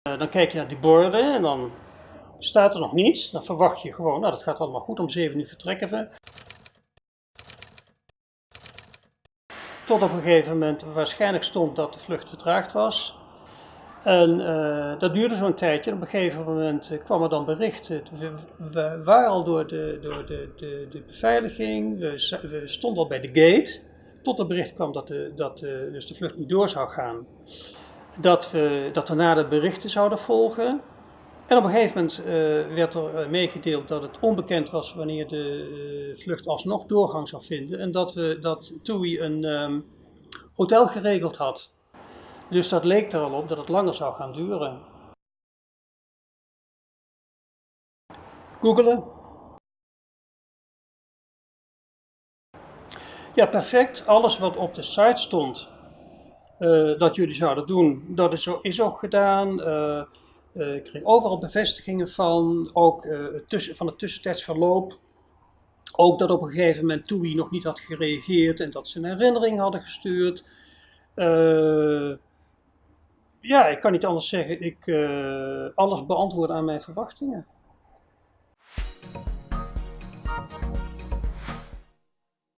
Eh, dan kijk je naar die borden en dan staat er nog niets. Dan verwacht je gewoon, nou dat gaat allemaal goed, om 7 uur vertrekken we. Tot op een gegeven moment waarschijnlijk stond dat de vlucht vertraagd was. En eh, dat duurde zo'n tijdje. Op een gegeven moment eh, kwam er dan bericht. We, waren al door de, door de, de, de beveiliging, we, we stonden al bij de gate. Tot er bericht kwam dat, de, dat dus de vlucht niet door zou gaan. Dat, we, dat er na de berichten zouden volgen. En op een gegeven moment eh, werd er eh, meegedeeld dat het onbekend was wanneer de eh, vlucht alsnog doorgang zou vinden. En dat, we, dat TUI een ehm, hotel geregeld had. Dus dat leek er al op dat het langer zou gaan duren. Googelen. Ja, perfect. Alles wat op de site stond eh, dat jullie zouden doen, dat is, is ook gedaan. Eh, eh, ik kreeg overal bevestigingen van, ook tussen, van het tussentijds verloop. Ook dat op een gegeven moment TUI nog niet had gereageerd en dat ze een herinnering hadden gestuurd. Ja, ik kan niet anders zeggen. Ik, alles beantwoord aan mijn verwachtingen.